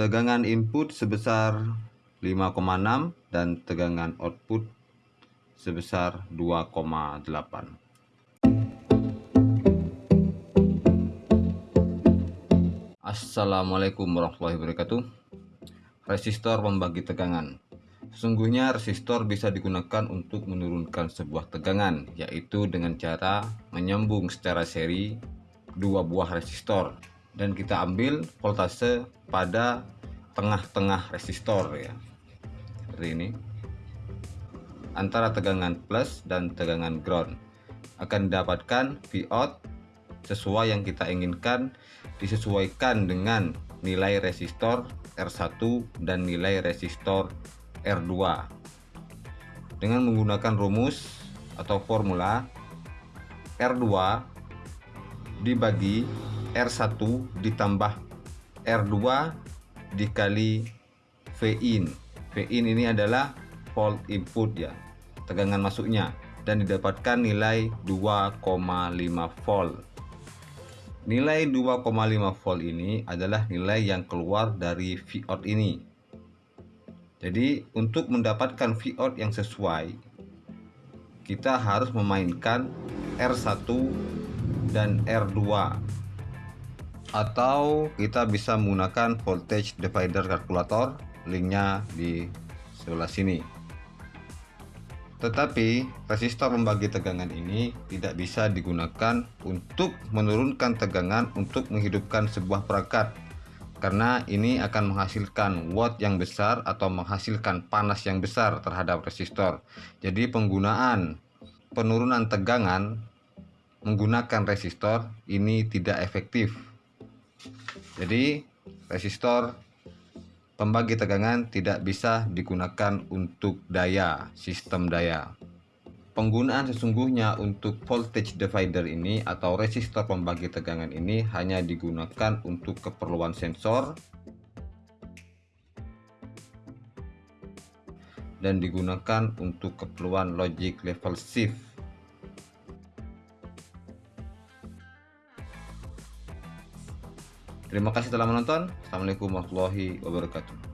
tegangan input sebesar 5,6 dan tegangan output sebesar 2,8 Assalamualaikum warahmatullahi wabarakatuh. Resistor membagi tegangan. Sesungguhnya resistor bisa digunakan untuk menurunkan sebuah tegangan yaitu dengan cara menyambung secara seri dua buah resistor dan kita ambil voltase pada tengah-tengah resistor ya. Seperti ini. Antara tegangan plus dan tegangan ground. Akan didapatkan Vout sesuai yang kita inginkan disesuaikan dengan nilai resistor R1 dan nilai resistor R2 dengan menggunakan rumus atau formula R2 dibagi R1 ditambah R2 dikali Vin. Vin ini adalah volt input ya tegangan masuknya dan didapatkan nilai 2,5 volt. Nilai 2,5 volt ini adalah nilai yang keluar dari Vout ini. Jadi untuk mendapatkan Vout yang sesuai kita harus memainkan R1 dan R2 atau kita bisa menggunakan voltage divider kalkulator linknya di sebelah sini. Tetapi resistor membagi tegangan ini tidak bisa digunakan untuk menurunkan tegangan untuk menghidupkan sebuah perangkat karena ini akan menghasilkan watt yang besar atau menghasilkan panas yang besar terhadap resistor. Jadi penggunaan penurunan tegangan menggunakan resistor ini tidak efektif jadi resistor pembagi tegangan tidak bisa digunakan untuk daya, sistem daya. Penggunaan sesungguhnya untuk voltage divider ini atau resistor pembagi tegangan ini hanya digunakan untuk keperluan sensor dan digunakan untuk keperluan logic level shift Terima kasih telah menonton. Assalamualaikum warahmatullahi wabarakatuh.